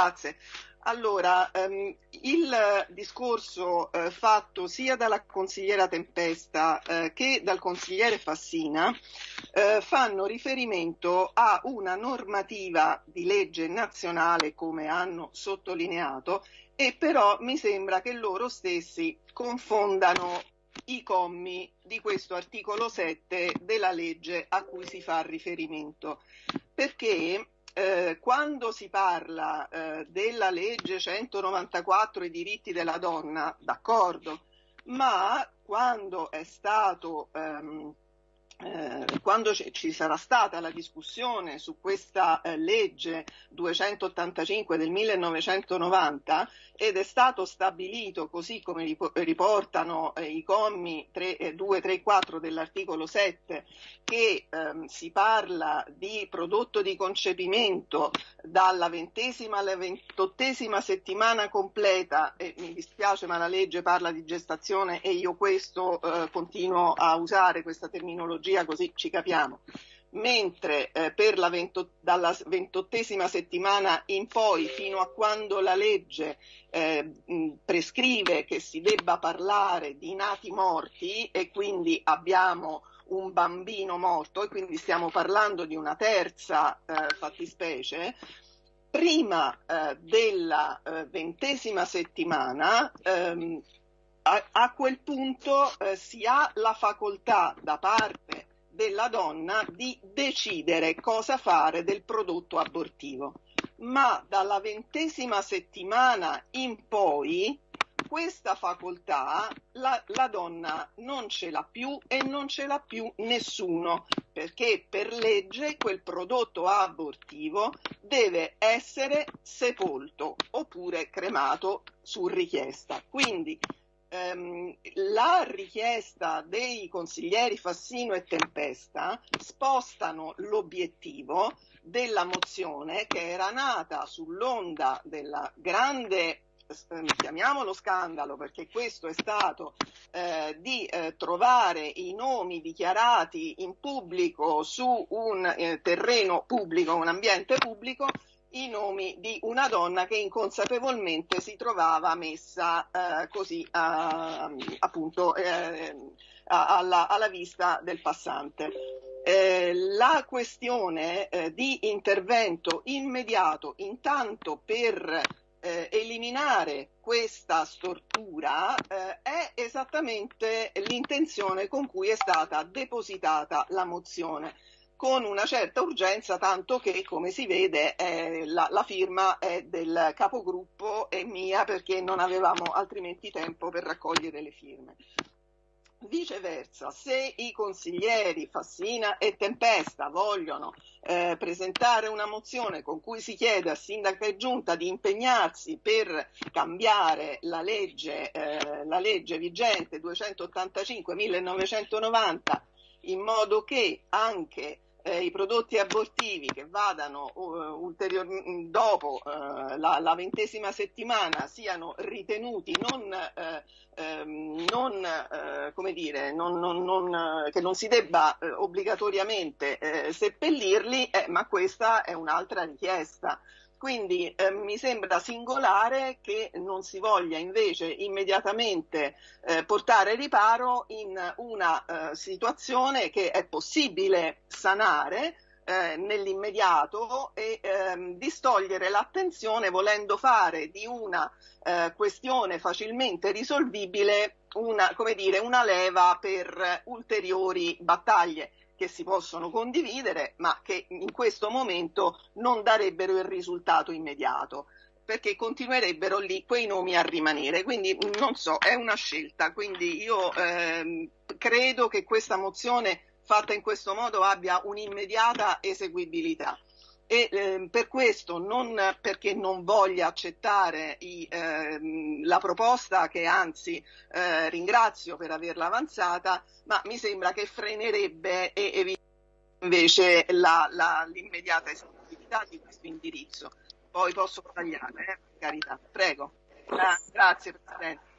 grazie. Allora, ehm, il discorso eh, fatto sia dalla consigliera Tempesta eh, che dal consigliere Fassina eh, fanno riferimento a una normativa di legge nazionale, come hanno sottolineato, e però mi sembra che loro stessi confondano i commi di questo articolo 7 della legge a cui si fa riferimento. Perché eh, quando si parla eh, della legge 194 i diritti della donna, d'accordo, ma quando è stato ehm, eh, quando ci sarà stata la discussione su questa eh, legge 285 del 1990 ed è stato stabilito, così come riportano eh, i commi 3, 2, 3 4 dell'articolo 7, che ehm, si parla di prodotto di concepimento dalla ventesima alla ventottesima settimana completa, e mi dispiace ma la legge parla di gestazione e io questo continuo a usare questa terminologia così ci capiamo. Mentre eh, per la vento, dalla ventottesima settimana in poi, fino a quando la legge eh, prescrive che si debba parlare di nati morti e quindi abbiamo un bambino morto e quindi stiamo parlando di una terza eh, fattispecie, prima eh, della eh, ventesima settimana ehm, a, a, quel punto eh, si ha la facoltà da parte della donna di decidere cosa fare del prodotto abortivo. Ma dalla ventesima settimana in poi questa facoltà la, la, donna non ce l'ha più e non ce l'ha più nessuno, perché per legge quel prodotto abortivo deve essere sepolto oppure cremato su richiesta. Quindi ehm, la richiesta dei consiglieri Fassino e Tempesta spostano l'obiettivo della mozione che era nata sull'onda della grande ehm, chiamiamolo scandalo perché questo è stato eh, di eh, trovare i nomi dichiarati in pubblico su un eh, terreno pubblico, un ambiente pubblico i nomi di una donna che inconsapevolmente si trovava messa eh, così a, appunto eh, alla, alla, vista del passante. Eh, la questione eh, di intervento immediato intanto per eh, eliminare questa stortura eh, è esattamente l'intenzione con cui è stata depositata la mozione con una certa urgenza, tanto che, come si vede, eh, la, la, firma è del capogruppo e mia perché non avevamo altrimenti tempo per raccogliere le firme. Viceversa, se i consiglieri Fassina e Tempesta vogliono eh, presentare una mozione con cui si chiede a sindaca e giunta di impegnarsi per cambiare la legge, eh, la legge vigente 285-1990 in modo che anche eh, i prodotti abortivi che vadano uh, ulterior- dopo uh, la, la, ventesima settimana siano ritenuti non, eh, ehm, non eh, come dire, non, non, che non si debba eh, obbligatoriamente eh, seppellirli, ma questa è un'altra richiesta. Quindi eh, mi sembra singolare che non si voglia invece immediatamente eh, portare riparo in una eh, situazione che è possibile sanare eh, nell'immediato e ehm, distogliere l'attenzione volendo fare di una eh, questione facilmente risolvibile una, come dire, una leva per ulteriori battaglie che si possono condividere, ma che in questo momento non darebbero il risultato immediato perché continuerebbero lì quei nomi a rimanere. Quindi non so, è una scelta. Quindi io ehm, credo che questa mozione fatta in questo modo abbia un'immediata eseguibilità e eh, per questo non perché non voglia accettare i, eh, la proposta che anzi eh, ringrazio per averla avanzata, ma mi sembra che frenerebbe e eviterebbe invece l'immediata esecutività di questo indirizzo. Poi posso tagliare, eh, per carità. Prego. grazie Presidente.